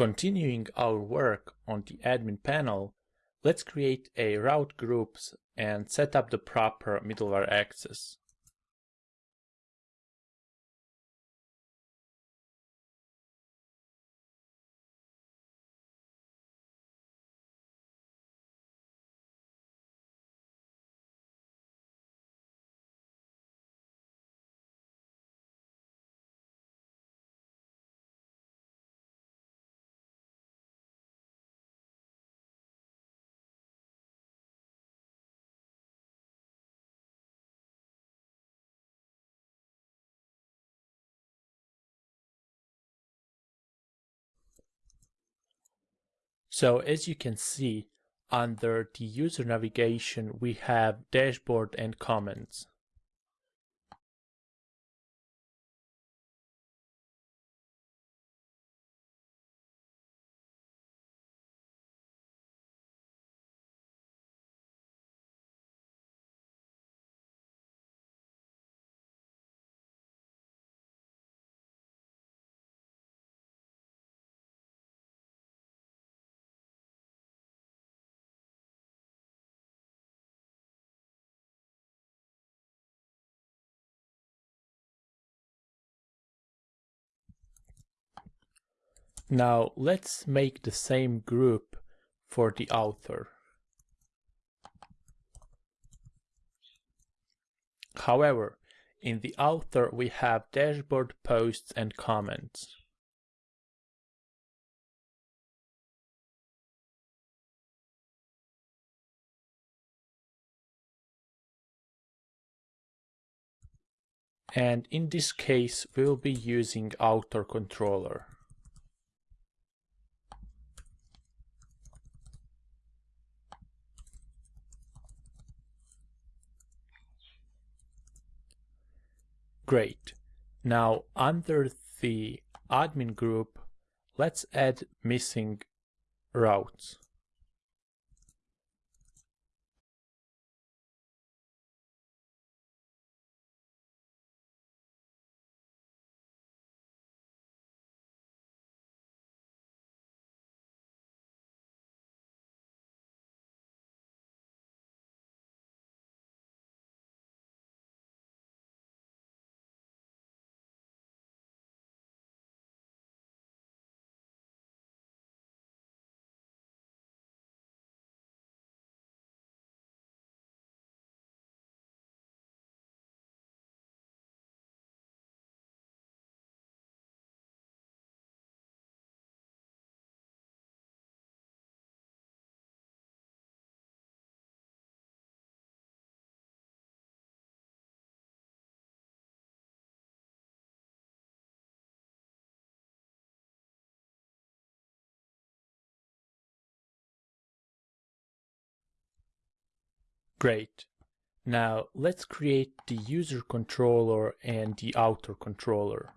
Continuing our work on the admin panel, let's create a route groups and set up the proper middleware access. So as you can see, under the user navigation, we have dashboard and comments. Now let's make the same group for the author. However, in the author we have dashboard posts and comments. And in this case, we will be using author controller. Great. Now under the admin group, let's add missing routes. Great. Now let's create the user controller and the author controller.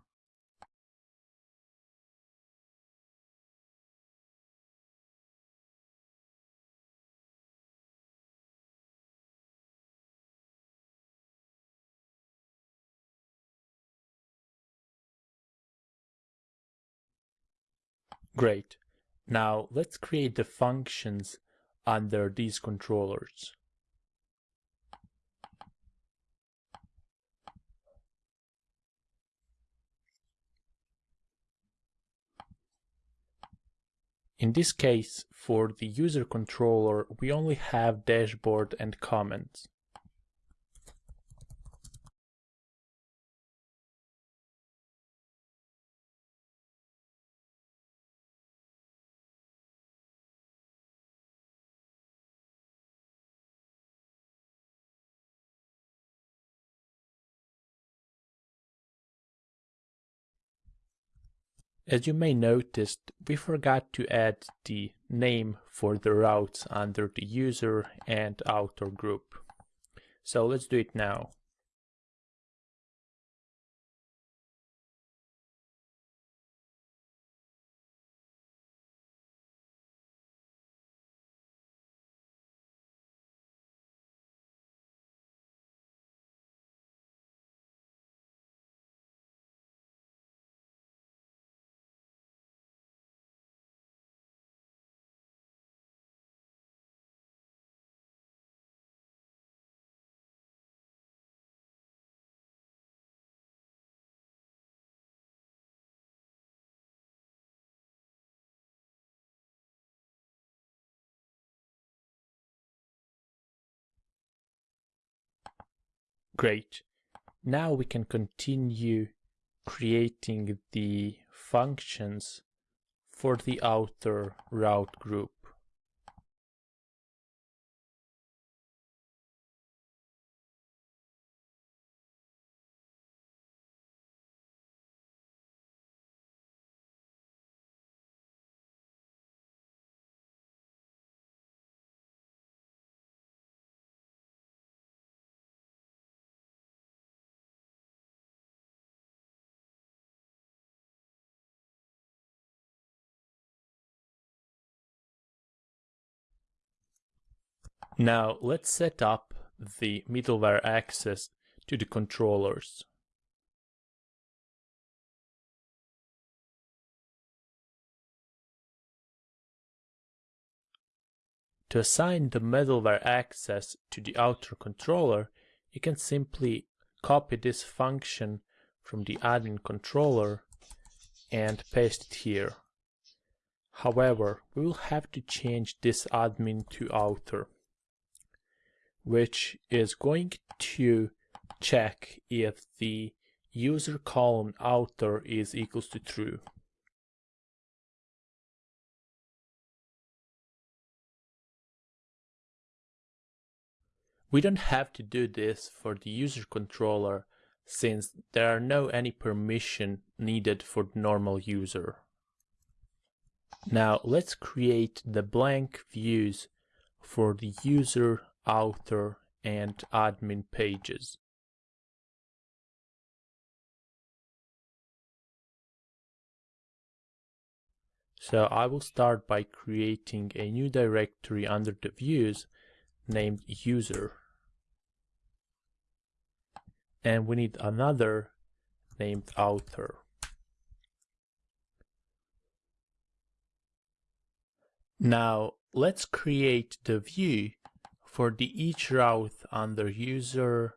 Great. Now let's create the functions under these controllers. In this case, for the user controller, we only have dashboard and comments. As you may notice, we forgot to add the name for the routes under the user and author group. So let's do it now. Great. Now we can continue creating the functions for the author route group. Now let's set up the middleware access to the controllers. To assign the middleware access to the author controller, you can simply copy this function from the admin controller and paste it here. However, we will have to change this admin to author which is going to check if the user column author is equals to true. We don't have to do this for the user controller since there are no any permission needed for the normal user. Now let's create the blank views for the user author and admin pages. So I will start by creating a new directory under the views named user. And we need another named author. Now let's create the view for the each route under user,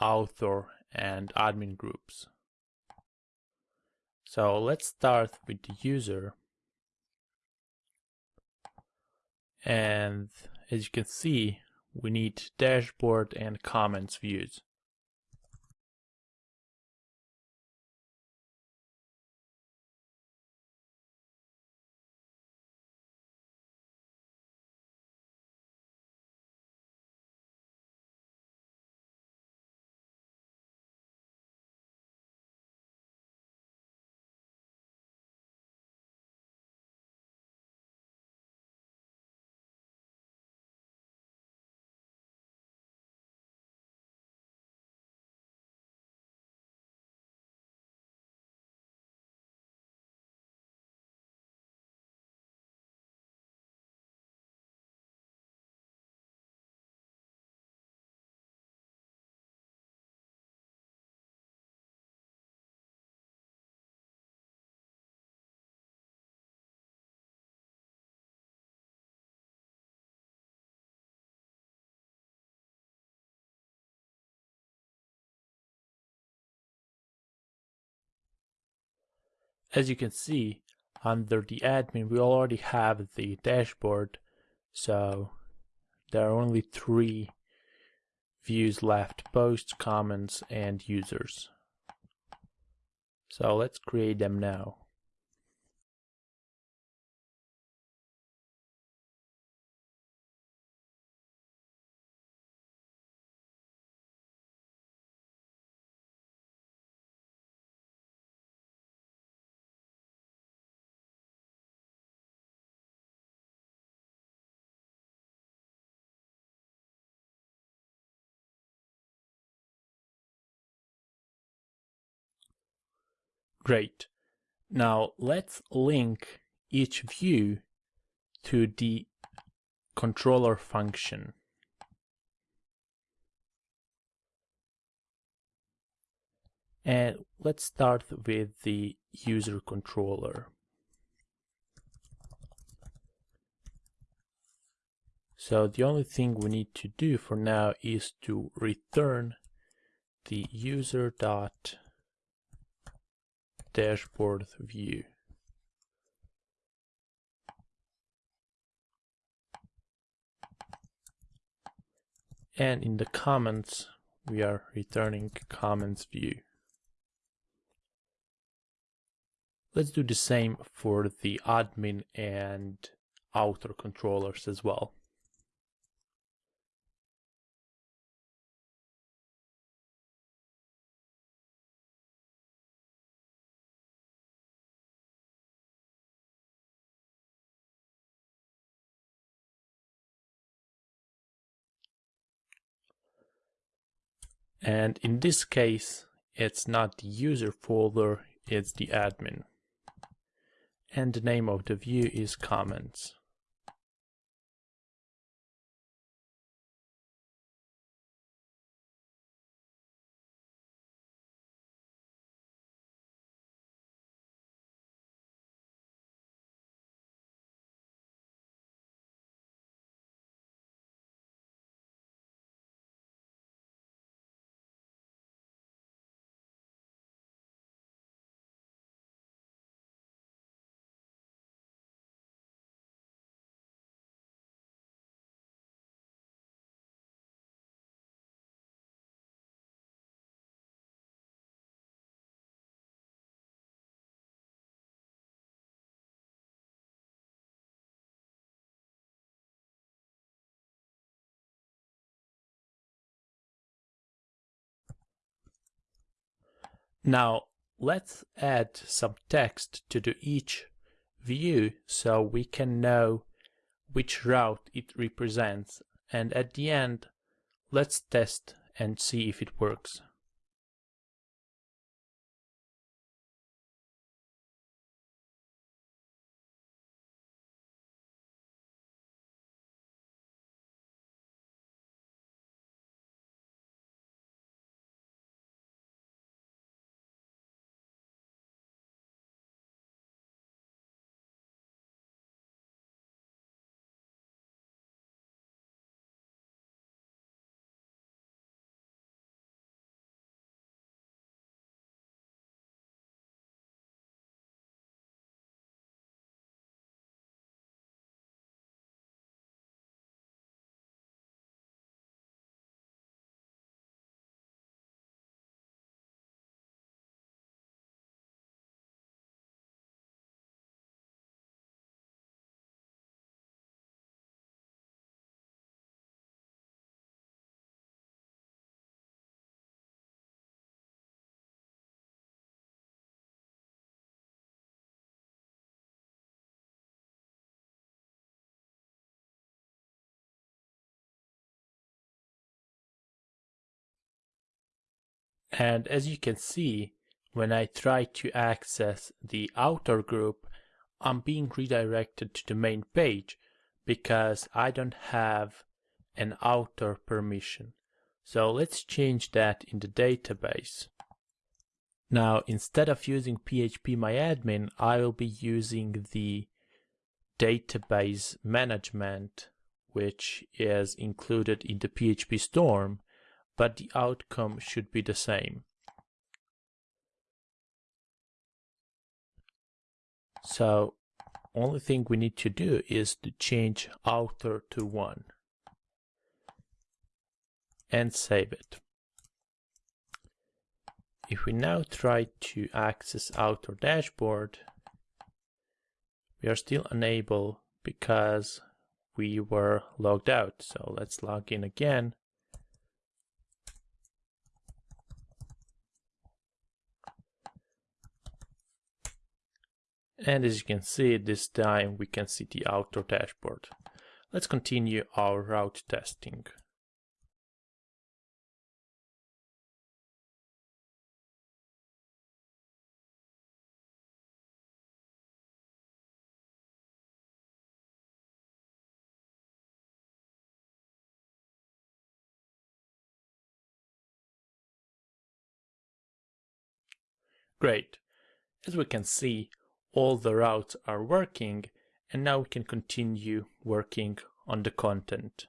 author, and admin groups. So let's start with the user. And as you can see, we need dashboard and comments views. As you can see, under the admin, we already have the dashboard, so there are only three views left, posts, comments, and users. So let's create them now. Great. Now let's link each view to the controller function. And let's start with the user controller. So the only thing we need to do for now is to return the user dot dashboard view. And in the comments, we are returning comments view. Let's do the same for the admin and author controllers as well. And in this case, it's not the user folder, it's the admin. And the name of the view is comments. Now let's add some text to the each view so we can know which route it represents and at the end let's test and see if it works. And as you can see, when I try to access the author group, I'm being redirected to the main page because I don't have an author permission. So let's change that in the database. Now, instead of using phpMyAdmin, I will be using the database management, which is included in the PHP Storm but the outcome should be the same. So only thing we need to do is to change author to 1 and save it. If we now try to access author dashboard, we are still unable because we were logged out. So let's log in again And as you can see, this time we can see the author dashboard. Let's continue our route testing. Great. As we can see, all the routes are working and now we can continue working on the content.